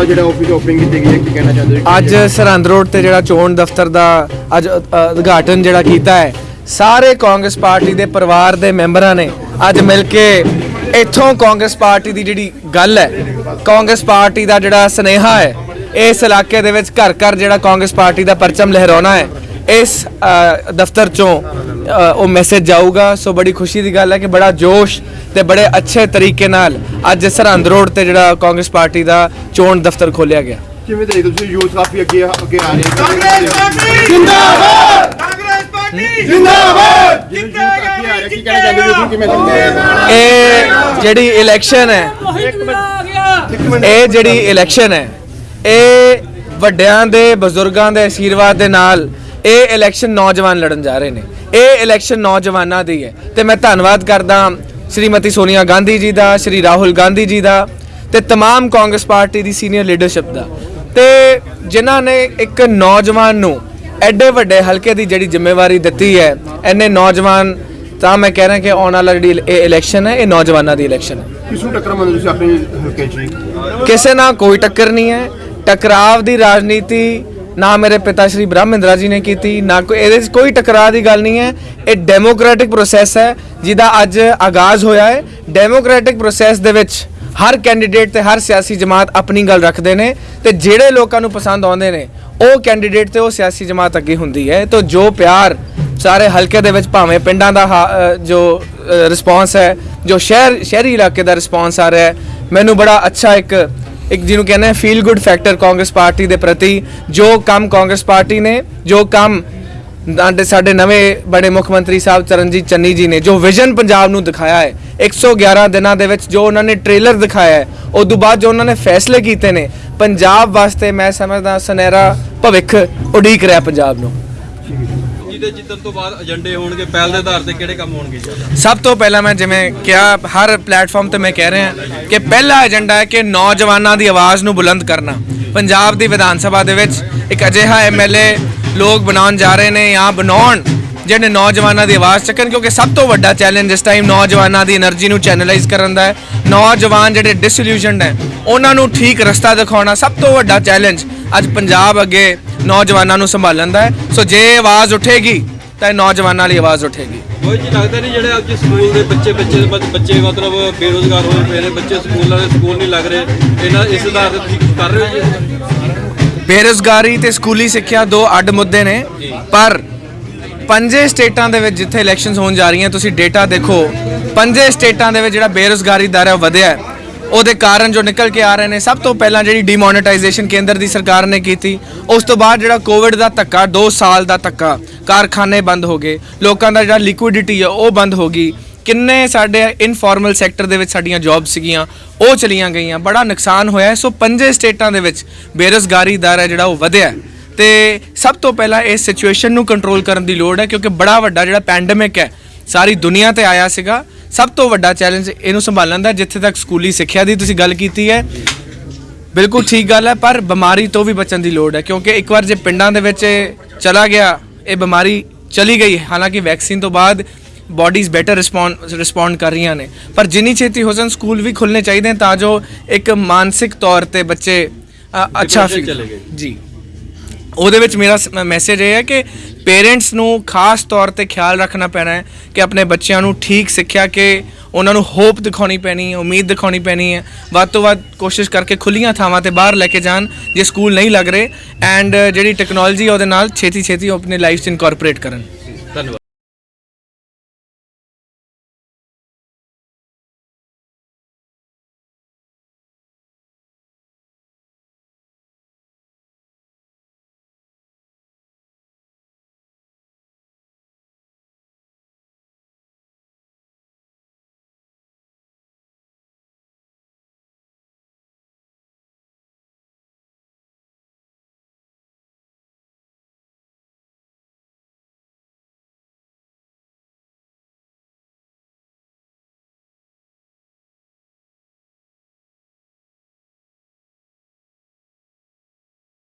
ਅੱਜ ਜਿਹੜਾ office opening ਕੀਤੀ ਗਈ ਹੈ, ਕੀ ਕਹਿਣਾ ਚਾਹੁੰਦੇ ਹੋ? ਅੱਜ ਸਰਹੰਦ ਰੋਡ ਤੇ ਜਿਹੜਾ ਚੋਣ ਦਫ਼ਤਰ ਦਾ ਅੱਜ ਉਦਘਾਟਨ ਜਿਹੜਾ ਕੀਤਾ ਹੈ, ਸਾਰੇ ਕਾਂਗਰਸ ਪਾਰਟੀ ਦੇ ਪਰਿਵਾਰ ਦੇ ਮੈਂਬਰਾਂ ਨੇ ਅੱਜ ਮਿਲ ਕੇ ਇੱਥੋਂ ਕਾਂਗਰਸ ਪਾਰਟੀ ਦੀ ਜਿਹੜੀ ਗੱਲ ਹੈ, ਕਾਂਗਰਸ ਪਾਰਟੀ ਦਾ ਜਿਹੜਾ ਸਨੇਹਾ ਹੈ, ਇਸ ਇਲਾਕੇ ਦੇ ਵਿੱਚ ਘਰ ਘਰ ਜਿਹੜਾ ਕਾਂਗਰਸ ਪਾਰਟੀ ਦਾ ਪਰਚਮ ਲਹਿਰਾਉਣਾ ਹੈ ਇਸ ਅ, ਦਫ਼ਤਰ ਚੋਂ ਉਹ ਮੈਸੇਜ ਜਾਊਗਾ। ਸੋ ਬੜੀ ਖੁਸ਼ੀ ਦੀ ਗੱਲ ਹੈ ਕਿ ਬੜਾ ਜੋਸ਼ ਤੇ ਬੜੇ ਅੱਛੇ ਤਰੀਕੇ ਨਾਲ ਅੱਜ ਸਰਹੰਦ ਰੋਡ ਤੇ ਜਿਹੜਾ ਕਾਂਗਰਸ ਪਾਰਟੀ ਦਾ ਚੋਣ ਦਫ਼ਤਰ ਖੋਲ੍ਹਿਆ ਗਿਆ। ਕਿਵੇਂ ਦੇਖਦੇ ਹੋ ਤੁਸੀਂ? ਯੂਥ ਕਾਫੀ ਅੱਗੇ ਅੱਗੇ ਆ ਰਹੇ ਕਾਂਗਰਸ ਪਾਰਟੀ! ਜਿੰਦਾਬਾਦ! ਕਾਂਗਰਸ ਪਾਰਟੀ! ਜਿੰਦਾਬਾਦ! ਅੱਗੇ ਆ ਰਹੇ ਕੀ ਕਹਿਣਾ ਚਾਹੁੰਦੇ ਹੋ? ਤੁਸੀਂ ਕਿਵੇਂ ਦੇਖਦੇ ਹੋ ਇਹ ਜਿਹੜੀ ਇਲੈਕਸ਼ਨ ਹੈ। ਇਹ ਜਿਹੜੀ ਇਲੈਕਸ਼ਨ ਹੈ ਇਹ ਵੱਡਿਆਂ ਦੇ ਬਜ਼ੁਰਗਾਂ ਦੇ ਆਸ਼ੀਰਵਾਦ ਦੇ ਨਾਲ ਇਹ ਇਲੈਕਸ਼ਨ ਨੌਜਵਾਨ ਲੜਨ ਜਾ ਰਹੇ ਨੇ ਇਹ ਇਲੈਕਸ਼ਨ ਨੌਜਵਾਨਾਂ ਦੀ ਹੈ ਤੇ ਮੈਂ ਧੰਨਵਾਦ ਕਰਦਾ ਸ਼੍ਰੀਮਤੀ ਸੋਨੀਆ ਗਾਂਧੀ ਜੀ ਦਾ ਸ਼੍ਰੀ ਰਾਹੁਲ ਗਾਂਧੀ ਜੀ ਦਾ ਤੇ तमाम ਕਾਂਗਰਸ ਪਾਰਟੀ ਦੀ ਸੀਨੀਅਰ ਲੀਡਰਸ਼ਿਪ ਦਾ ਤੇ ਜਿਨ੍ਹਾਂ ਨੇ ਇੱਕ ਨੌਜਵਾਨ ਨੂੰ ਐਡੇ ਵੱਡੇ ਹਲਕੇ ਦੀ ਜਿਹੜੀ ਜ਼ਿੰਮੇਵਾਰੀ ਦਿੱਤੀ ਹੈ ਐਨੇ ਨੌਜਵਾਨ ਤਾਂ ਮੈਂ ਕਹਿ ਰਿਹਾ ਕਿ ਆਉਣ ਵਾਲਾ ਜਿਹੜੀ ਇਹ ਇਲੈਕਸ਼ਨ ਹੈ ਇਹ ਨੌਜਵਾਨਾਂ ਦੀ ਇਲੈਕਸ਼ਨ ਹੈ ਕਿਸ ਨੂੰ ਟੱਕਰ ਮੰਨਦੇ ਤੁਸੀਂ ਆਪਣੇ ਹਲਕੇ 'ਚ ਜੀ? ਕਿਸੇ ਨਾਲ ਕੋਈ ਟੱਕਰ ਨਹੀਂ ਹੈ ਟਕਰਾਵ ਦੀ ਰਾਜਨੀਤੀ ਨਾ ਮੇਰੇ ਪਿਤਾ ਸ਼੍ਰੀ ਬ੍ਰਹਮਿੰਦਰਾ ਜੀ ਨੇ ਕੀਤੀ, ਨਾ ਕੋਈ ਇਹਦੇ 'ਚ ਕੋਈ ਟਕਰਾਅ ਦੀ ਗੱਲ ਨਹੀਂ ਹੈ। ਇਹ ਡੈਮੋਕ੍ਰੈਟਿਕ ਪ੍ਰੋਸੈਸ ਹੈ, ਜਿਹਦਾ ਅੱਜ ਆਗਾਜ਼ ਹੋਇਆ ਹੈ। ਡੈਮੋਕ੍ਰੈਟਿਕ ਪ੍ਰੋਸੈਸ ਦੇ ਵਿੱਚ ਹਰ ਕੈਂਡੀਡੇਟ ਤੇ ਹਰ ਸਿਆਸੀ ਜਮਾਤ ਆਪਣੀ ਗੱਲ ਰੱਖਦੇ ਨੇ ਤੇ ਜਿਹੜੇ ਲੋਕਾਂ ਨੂੰ ਪਸੰਦ ਆਉਂਦੇ ਨੇ, ਉਹ ਕੈਂਡੀਡੇਟ ਤੇ ਉਹ ਸਿਆਸੀ ਜਮਾਤ ਅੱਗੇ ਹੁੰਦੀ ਹੈ। ਤਾਂ ਜੋ ਪਿਆਰ ਸਾਰੇ ਹਲਕੇ ਦੇ ਵਿੱਚ ਭਾਵੇਂ ਪਿੰਡਾਂ ਦਾ ਹਾ- ਜੋ ਰਿਸਪੌਂਸ ਹੈ, ਜੋ ਸ਼ਹਿਰ ਸ਼ਹਿਰੀ ਇਲਾਕੇ ਦਾ ਰਿਸਪੌਂਸ ਆ ਰਿਹਾ ਹੈ, ਮੈਨੂੰ ਬੜਾ ਅੱਛਾ ਇੱਕ ਇੱਕ ਜਿਹਨੂੰ ਕਹਿੰਦੇ ਆ feel good factor Congress party ਦੇ ਪ੍ਰਤੀ, ਜੋ ਕੰਮ ਕਾਂਗਰਸ ਪਾਰਟੀ ਨੇ, ਜੋ ਕੰਮ ਸਾਡੇ ਸਾਡੇ ਨਵੇਂ ਬੜੇ ਮੁੱਖ ਮੰਤਰੀ ਸਾਹਿਬ ਚਰਨਜੀਤ ਚੰਨੀ ਜੀ ਨੇ, ਜੋ ਵਿਜ਼ਨ ਪੰਜਾਬ ਨੂੰ ਦਿਖਾਇਆ ਹੈ। 111 ਦਿਨਾਂ ਦੇ ਵਿੱਚ ਜੋ ਉਹਨਾਂ ਨੇ ਟ੍ਰੇਲਰ ਦਿਖਾਇਆ ਹੈ, ਉਸ ਤੋਂ ਬਾਅਦ ਜੋ ਉਹਨਾਂ ਨੇ ਫੈਸਲੇ ਕੀਤੇ ਨੇ, ਪੰਜਾਬ ਵਾਸਤੇ ਮੈਂ ਸਮਝਦਾ ਸੁਨਹਿਰਾ ਭਵਿੱਖ ਉਡੀਕ ਰਿਹਾ ਪੰਜਾਬ ਨੂੰ। ਦੇ ਜਿੱਤਣ ਤੋਂ ਬਾਅਦ ਏਜੰਡੇ ਹੋਣਗੇ, ਪਹਿਲ ਦੇ ਆਧਾਰ ਤੇ ਕਿਹੜੇ ਕੰਮ ਹੋਣਗੇ? ਸਭ ਤੋਂ ਪਹਿਲਾਂ ਮੈਂ ਜਿਵੇਂ ਕਿਹਾ, ਹਰ ਪਲੇਟਫਾਰਮ ਤੇ ਮੈਂ ਕਹਿ ਰਿਹਾ ਕਿ ਪਹਿਲਾ ਏਜੰਡਾ ਹੈ ਕਿ ਨੌਜਵਾਨਾਂ ਦੀ ਆਵਾਜ਼ ਨੂੰ ਬੁਲੰਦ ਕਰਨਾ। ਪੰਜਾਬ ਦੀ ਵਿਧਾਨ ਸਭਾ ਦੇ ਵਿੱਚ ਇੱਕ ਅਜਿਹਾ ਐਮਐਲਏ ਲੋਕ ਬਣਾਉਣ ਜਾ ਰਹੇ ਨੇ ਜਾਂ ਬਣਾਉਣ ਜਿਹੜੇ ਨੌਜਵਾਨਾਂ ਦੀ ਆਵਾਜ਼ ਚੱਕਣ, ਕਿਉਂਕਿ ਸਭ ਤੋਂ ਵੱਡਾ ਚੈਲੰਜ ਇਸ ਟਾਈਮ ਨੌਜਵਾਨਾਂ ਦੀ એનર્ਜੀ ਨੂੰ ਚੈਨਲਾਈਜ਼ ਕਰਨ ਦਾ ਹੈ। ਨੌਜਵਾਨ ਜਿਹੜੇ ਡਿਸਇਲੂਸ਼ਨਡ ਹੈ, ਉਹਨਾਂ ਨੂੰ ਠੀਕ ਰਸਤਾ ਦਿਖਾਉਣਾ ਸਭ ਤੋਂ ਵੱਡਾ ਚੈਲੰਜ ਅੱਜ ਪੰਜਾਬ ਅੱਗੇ ਨੌਜਵਾਨਾਂ ਨੂੰ ਸੰਭਾਲਣ ਦਾ ਹੈ। ਸੋ ਜੇ ਆਵਾਜ਼ ਉੱਠੇਗੀ ਤਾਂ ਇਹ ਨੌਜਵਾਨਾਂ ਲਈ ਆਵਾਜ਼ ਉੱਠੇਗੀ। ਕੋਈ ਜੀ ਲੱਗਦਾ ਨਹੀਂ ਜਿਹੜੇ ਅੱਜ ਸਕੂਲ ਦੇ ਬੱਚੇ ਬੱਚੇ ਬੱਚੇ ਮਤਲਬ ਬੇਰੋਜ਼ਗਾਰ ਹੋਏ ਪਏ ਨੇ ਬੱਚੇ ਸਕੂਲਾਂ ਦੇ ਸਕੂਲ ਨਹੀਂ ਲੱਗ ਰਹੇ ਇਹਨਾਂ ਇਸ ਠੀਕ ਕਰ ਰਹੇ ਜੀ? ਬੇਰੁਜ਼ਗਾਰੀ ਤੇ ਸਕੂਲੀ ਸਿੱਖਿਆ ਦੋ ਅੱਡ ਮੁੱਦੇ ਨੇ। ਪਰ ਪੰਜੇ ਸਟੇਟਾਂ ਦੇ ਵਿੱਚ ਜਿੱਥੇ ਇਲੈਕਸ਼ਨਸ ਹੋਣ ਜਾ ਰਹੀਆਂ ਤੁਸੀਂ ਡੇਟਾ ਦੇਖੋ ਪੰਜੇ ਸਟੇਟਾਂ ਦੇ ਵਿੱਚ ਜਿਹੜਾ ਬੇਰੁਜ਼ਗਾਰੀ ਦਰ ਹੈ ਵਧਿਆ ਹੈ। ਉਹਦੇ ਕਾਰਨ ਜੋ ਨਿਕਲ ਕੇ ਆ ਰਹੇ ਨੇ, ਸਭ ਤੋਂ ਪਹਿਲਾਂ ਜਿਹੜੀ ਡੀਮੋਨੇਟਾਈਜੇਸ਼ਨ ਕੇਂਦਰ ਦੀ ਸਰਕਾਰ ਨੇ ਕੀਤੀ, ਉਸ ਤੋਂ ਬਾਅਦ ਜਿਹੜਾ ਕੋਵਿਡ ਦਾ ਧੱਕਾ 2 ਸਾਲ ਦਾ ਧੱਕਾ, ਕਾਰਖਾਨੇ ਬੰਦ ਹੋ ਗਏ, ਲੋਕਾਂ ਦਾ ਜਿਹੜਾ ਲਿਕੁਇਡਿਟੀ ਹੈ ਉਹ ਬੰਦ ਹੋ ਗਈ। ਕਿੰਨੇ ਸਾਡੇ ਇਨਫਾਰਮਲ ਸੈਕਟਰ ਦੇ ਵਿੱਚ ਸਾਡੀਆਂ ਜੌਬਸ ਸੀਗੀਆਂ, ਉਹ ਚਲੀਆਂ ਗਈਆਂ। ਬੜਾ ਨੁਕਸਾਨ ਹੋਇਆ। ਸੋ ਪੰਜੇ ਸਟੇਟਾਂ ਦੇ ਵਿੱਚ ਬੇਰੁਜ਼ਗਾਰੀ ਦਰ ਹੈ ਜਿਹੜਾ ਉਹ ਵਧਿਆ। ਹੈ। ਤੇ ਸਭ ਤੋਂ ਪਹਿਲਾਂ ਇਸ ਸਿਚੁਏਸ਼ਨ ਨੂੰ ਕੰਟਰੋਲ ਕਰਨ ਦੀ ਲੋੜ ਹੈ, ਕਿਉਂਕਿ ਬੜਾ ਵੱਡਾ ਜਿਹੜਾ ਪੈਂਡੇਮਿਕ ਹੈ, ਸਾਰੀ ਦੁਨੀਆ ਤੇ ਆਇਆ ਸੀਗਾ। ਸਭ ਤੋਂ ਵੱਡਾ ਚੈਲੰਜ ਇਹਨੂੰ ਸੰਭਾਲਣ ਦਾ ਜਿੱਥੇ ਤੱਕ ਸਕੂਲੀ ਸਿੱਖਿਆ ਦੀ ਤੁਸੀਂ ਗੱਲ ਕੀਤੀ ਹੈ ਬਿਲਕੁਲ ਠੀਕ ਗੱਲ ਹੈ ਪਰ ਬਿਮਾਰੀ ਤੋਂ ਵੀ ਬਚਣ ਦੀ ਲੋੜ ਹੈ ਕਿਉਂਕਿ ਇੱਕ ਵਾਰ ਜੇ ਪਿੰਡਾਂ ਦੇ ਵਿੱਚ ਚਲਾ ਗਿਆ ਇਹ ਬਿਮਾਰੀ ਚਲੀ ਗਈ। ਹਾਲਾਂਕਿ ਵੈਕਸੀਨ ਤੋਂ ਬਾਅਦ ਬਾਡੀਜ਼ ਬੈਟਰ ਰਿਸਪੌਂਡ ਰਿਸਪੌਂਡ ਕਰ ਰਹੀਆਂ ਨੇ ਪਰ ਜਿੰਨੀ ਛੇਤੀ ਹੋ ਸਕਣ ਸਕੂਲ ਵੀ ਖੁੱਲਨੇ ਚਾਹੀਦੇ ਤਾਂ ਜੋ ਇੱਕ ਮਾਨਸਿਕ ਤੌਰ ਤੇ ਬੱਚੇ ਅੱਛਾ ਗਏ। ਜੀ ਉਹਦੇ ਵਿੱਚ ਮੇਰਾ ਮੈਸੇਜ ਇਹ ਹੈ ਕਿ ਪੇਰੈਂਟਸ ਨੂੰ ਖਾਸ ਤੌਰ ਤੇ ਖਿਆਲ ਰੱਖਣਾ ਪੈਣਾ ਹੈ ਕਿ ਆਪਣੇ ਬੱਚਿਆਂ ਨੂੰ ਠੀਕ ਸਿੱਖਿਆ ਕਿ ਉਹਨਾਂ ਨੂੰ ਹੋਪ ਦਿਖਾਉਣੀ ਪੈਣੀ ਹੈ, ਉਮੀਦ ਦਿਖਾਉਣੀ ਪੈਣੀ ਹੈ। ਵੱਧ ਤੋਂ ਵੱਧ ਕੋਸ਼ਿਸ਼ ਕਰਕੇ ਖੁੱਲੀਆਂ ਥਾਵਾਂ ਤੇ ਬਾਹਰ ਲੈ ਕੇ ਜਾਣ ਜੇ ਸਕੂਲ ਨਹੀਂ ਲੱਗ ਰਹੇ ਐਂਡ ਜਿਹੜੀ ਟੈਕਨੋਲੋਜੀ ਉਹਦੇ ਨਾਲ ਛੇਤੀ ਛੇਤੀ ਉਹ ਆਪਣੀ ਲਾਈਫ 'ਚ ਇਨਕੋਰਪੋਰੇਟ ਕਰਨ।